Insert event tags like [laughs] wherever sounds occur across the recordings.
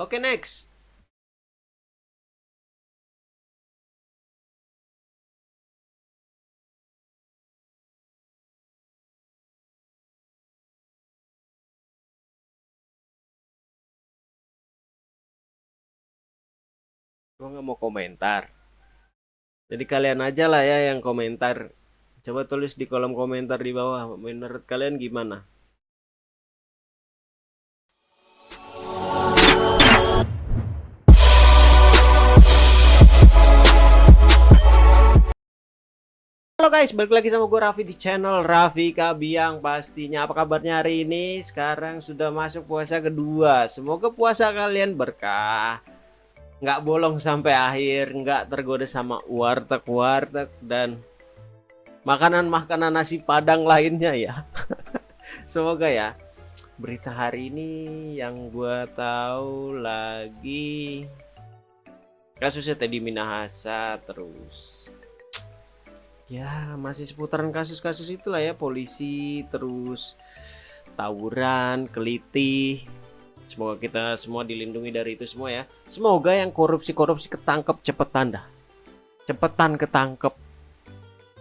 Oke, next. Gue nggak mau komentar. Jadi kalian aja lah ya yang komentar. Coba tulis di kolom komentar di bawah. Menurut kalian gimana? Guys, balik lagi sama gue Raffi di channel Raffi Kabiang pastinya. Apa kabarnya hari ini? Sekarang sudah masuk puasa kedua. Semoga puasa kalian berkah. Nggak bolong sampai akhir Nggak tergoda sama warteg-warteg Dan makanan-makanan nasi padang lainnya ya. [laughs] Semoga ya. Berita hari ini yang gue tahu lagi Kasusnya Teddy Minahasa terus ya masih seputaran kasus-kasus itulah ya polisi terus tawuran keliti semoga kita semua dilindungi dari itu semua ya. Semoga yang korupsi-korupsi ketangkep cepetan dah cepetan ketangkep.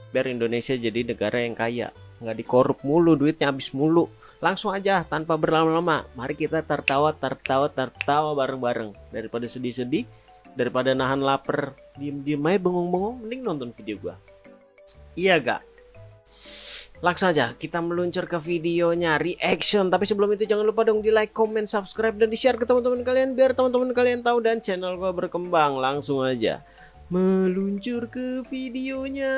Biar Indonesia jadi negara yang kaya. Nggak dikorup mulu duitnya habis mulu. Langsung aja tanpa berlama-lama. Mari kita tertawa tertawa tertawa bareng-bareng. Daripada sedih-sedih daripada nahan lapar diem-diem aja bengong-bengong mending nonton video gua Iya gak? Langsung aja kita meluncur ke videonya reaction Tapi sebelum itu jangan lupa dong di like, comment, subscribe dan di share ke teman-teman kalian Biar teman-teman kalian tahu dan channel gua berkembang Langsung aja. Meluncur ke videonya.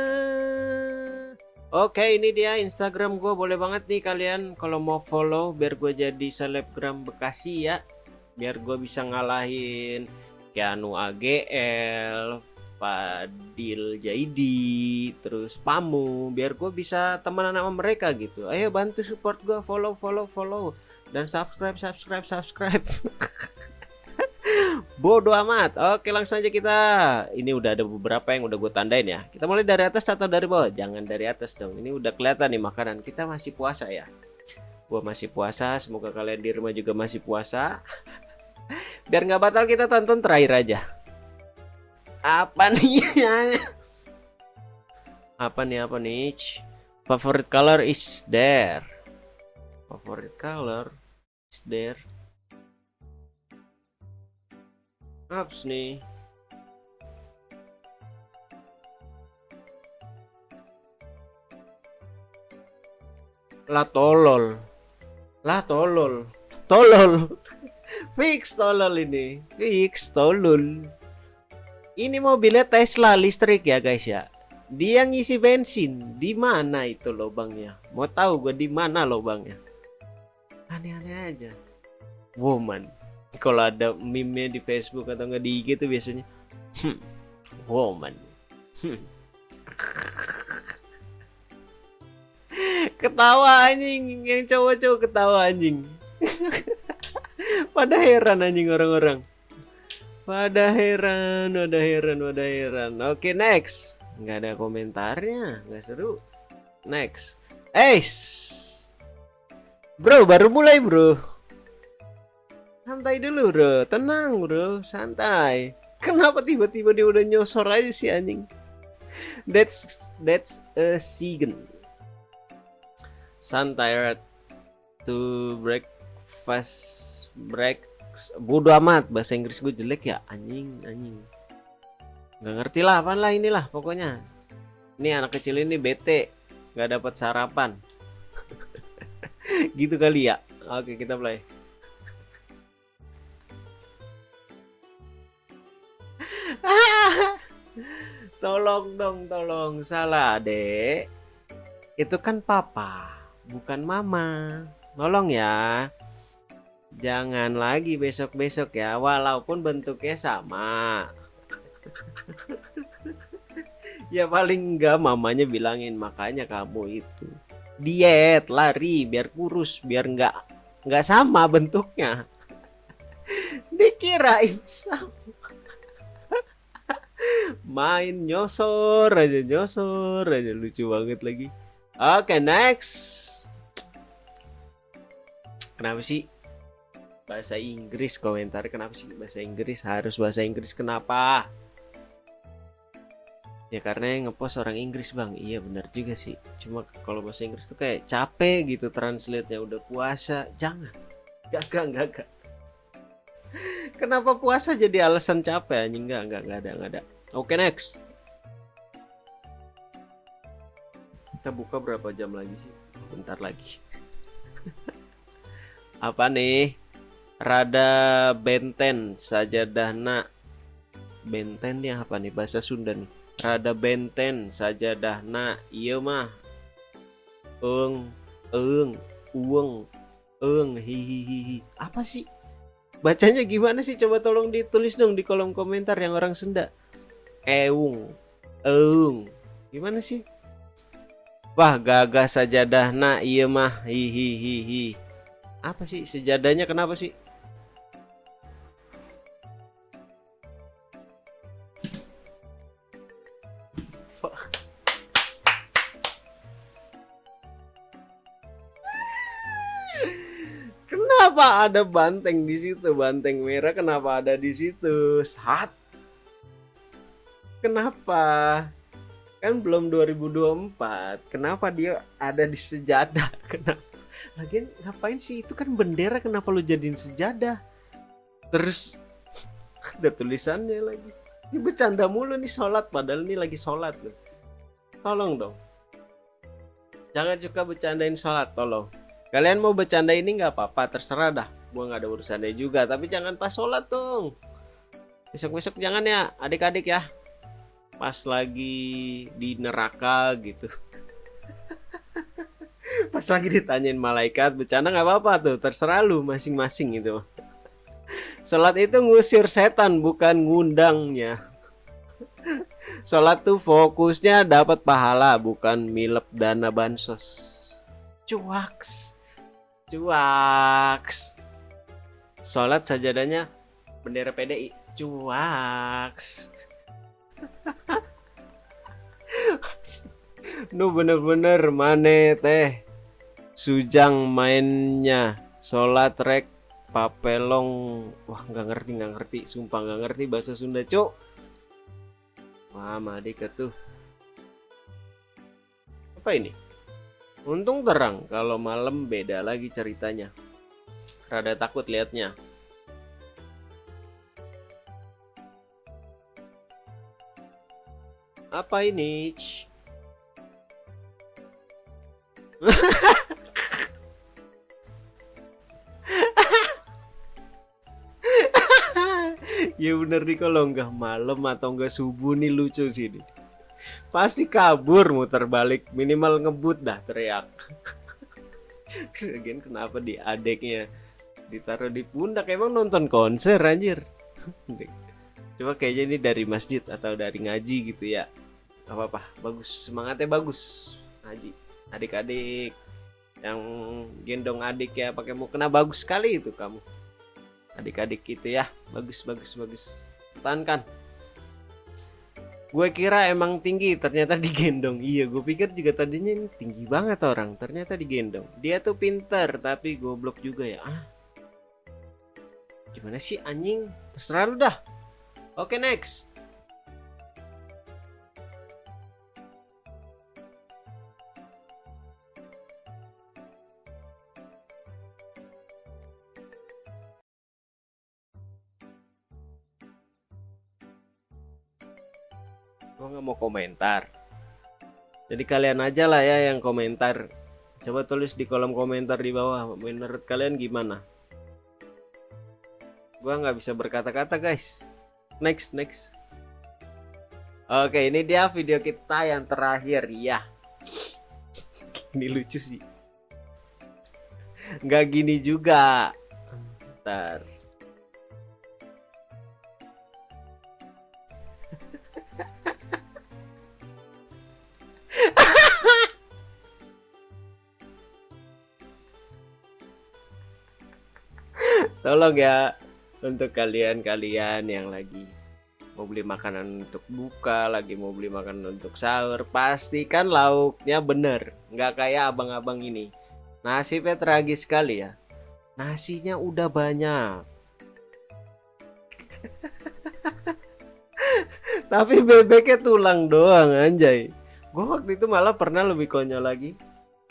Oke ini dia Instagram gue boleh banget nih kalian kalau mau follow biar gue jadi selebgram Bekasi ya. Biar gue bisa ngalahin Keanu AGL Fadil Jaidi terus Pamu biar gue bisa temenan sama mereka gitu. Ayo bantu support gue follow follow follow. Dan subscribe subscribe subscribe. [laughs] Bodoh amat. Oke langsung aja kita. Ini udah ada beberapa yang udah gue tandain ya. Kita mulai dari atas atau dari bawah? Jangan dari atas dong. Ini udah kelihatan nih makanan. Kita masih puasa ya. Gue masih puasa. Semoga kalian di rumah juga masih puasa. [laughs] Biar nggak batal kita tonton terakhir aja apa nih? Apa nih apa nih? Favorite color is there. Favorite color is there. Apps nih. Lah tolol. Lah tolol. Tolol. [laughs] Fix tolol ini. Fix tolol ini mobilnya Tesla listrik ya guys ya. Dia ngisi bensin. Di mana itu lubangnya? Mau tahu gue di mana lubangnya? Aneh-aneh aja. Woman. Kalau ada meme di Facebook atau nggak di IG tuh biasanya hmm, woman. Hmm. ketawa anjing. Yang cowok-cowok ketawa anjing. [laughs] Pada heran anjing orang-orang pada heran, pada heran, pada heran. Oke, next. Nggak ada komentarnya, nggak seru. Next. Eh, bro, baru mulai bro. Santai dulu bro, tenang bro, santai. Kenapa tiba-tiba dia udah nyosor aja sih anjing? That's that's a sigen. Santai to breakfast break bodo amat bahasa Inggris gue jelek ya? Anjing anjing. Nggak ngerti lah apa lah inilah pokoknya. Ini anak kecil ini bete nggak dapat sarapan. [laughs] Gitu kali ya. Oke kita play. [laughs] Tolong dong tolong. Salah dek. Itu kan papa bukan mama. Tolong ya Jangan lagi besok-besok ya, walaupun bentuknya sama. [laughs] ya paling enggak mamanya bilangin makanya kamu itu diet, lari biar kurus, biar enggak enggak sama bentuknya. [laughs] Dikirain sama. [laughs] Main nyosor aja nyosor aja lucu banget lagi. Oke, okay, next. Kenapa sih bahasa Inggris komentar kenapa sih bahasa Inggris? Harus bahasa Inggris kenapa? Ya karena yang ngepost orang Inggris bang. Iya benar juga sih. Cuma kalau bahasa Inggris tuh kayak capek gitu translate nya udah puasa. Jangan. Gak gak gak gak kenapa puasa jadi alasan capek anjing? Enggak enggak enggak ada enggak ada. Oke okay, next. Kita buka berapa jam lagi sih? Bentar lagi. [laughs] Apa nih rada benten saja dahna benten yang apa nih? Bahasa Sunda nih. Rada benten saja dahna iya mah. Eng eng ueng eng hihihi apa sih? Bacanya gimana sih? Coba tolong ditulis dong di kolom komentar yang orang Sunda. Eung eung. Gimana sih? Wah gagah sajadahna. Iya mah. Hihihi apa sih? Sejadahnya kenapa sih Kenapa ada banteng di situ? Banteng merah kenapa ada di situ? Saat. Kenapa? Kan belum 2024. Kenapa dia ada di sejadah? [laughs] Kenapa? Lagian ngapain sih itu kan bendera kenapa lu jadiin sejadah? Terus [laughs] ada tulisannya lagi. Ini bercanda mulu nih sholat padahal ini lagi sholat loh. Tolong dong. Jangan juga bercandain sholat, tolong. Kalian mau bercanda ini nggak apa-apa, terserah dah. Gua nggak ada urusannya juga, tapi jangan pas sholat dong. Besok-besok jangan ya, adik-adik ya. Pas lagi di neraka gitu. [laughs] pas lagi ditanyain malaikat, bercanda nggak apa-apa tuh, terserah lu masing-masing itu. Sholat itu ngusir setan, bukan ngundangnya. Sholat tuh fokusnya dapat pahala, bukan milep dana bansos. Cuaks. Cuaks. Sholat sajadahnya bendera PDI. Cuaks. nu bener-bener mane teh sujang mainnya sholat rek papelong wah nggak ngerti nggak ngerti sumpah nggak ngerti bahasa Sunda cuk wah madik tuh apa ini Untung terang, kalau malam beda lagi ceritanya. Rada takut liatnya. Apa ini? [laughs] ya bener nih kalau nggak malam atau nggak subuh nih lucu sih nih. Pasti kabur muter balik minimal ngebut dah teriak. [laughs] Lagian kenapa di adeknya ditaruh di pundak? Emang nonton konser anjir? [laughs] Coba kayaknya ini dari masjid atau dari ngaji gitu ya. Apa apa bagus. Semangatnya bagus. Ngaji adik-adik. Yang gendong adik ya pakai mau kena bagus sekali itu kamu adik-adik itu ya. Bagus bagus bagus. Tahankan gue kira emang tinggi ternyata [laughs] digendong. Iya gue pikir juga tadinya ini tinggi banget orang ternyata digendong. Dia tuh pinter tapi goblok juga ya. Ah. Gimana sih anjing? Terserah lu dah. Oke next gue nggak mau komentar. Jadi kalian aja lah ya yang komentar. Coba tulis di kolom komentar di bawah menurut kalian gimana? Gue nggak bisa berkata-kata guys. Next next. Oke ini dia video kita yang terakhir ya [laughs] ini lucu sih. Nggak gini juga. Ntar tolong ya untuk kalian-kalian yang lagi mau beli makanan untuk buka lagi mau beli makanan untuk sahur pastikan lauknya bener. Nggak kayak abang-abang ini. Nasibnya tragis sekali ya. Nasinya udah banyak. [laughs] Tapi bebeknya tulang doang anjay. Gue waktu itu malah pernah lebih konyol lagi.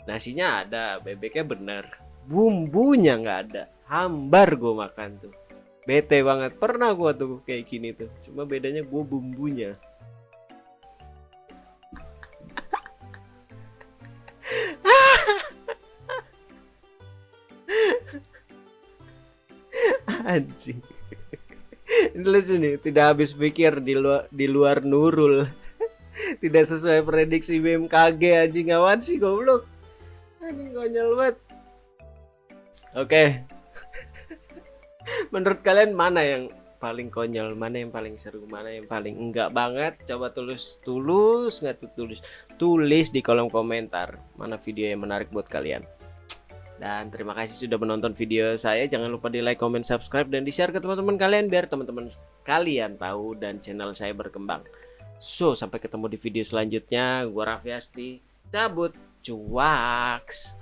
Nasinya ada bebeknya bener. Bumbunya nggak ada hambar gue makan tuh. Bete banget. Pernah gue tuh kayak gini tuh. Cuma bedanya gue bumbunya. [laughs] Anjing. Ini lucu nih tidak habis pikir di luar di luar Nurul. [laughs] Tidak sesuai prediksi BMKG anjing. Awan sih goblok? Anjing konyol banget. Oke menurut kalian mana yang paling konyol mana yang paling seru mana yang paling enggak banget coba tulis tulus nggak tuh tulis tulis di kolom komentar mana video yang menarik buat kalian dan terima kasih sudah menonton video saya. Jangan lupa di like, comment, subscribe, dan di share ke teman-teman kalian biar teman-teman kalian tahu dan channel saya berkembang. So, sampai ketemu di video selanjutnya. Gua Raffi Asti. Cabut. Cuaks.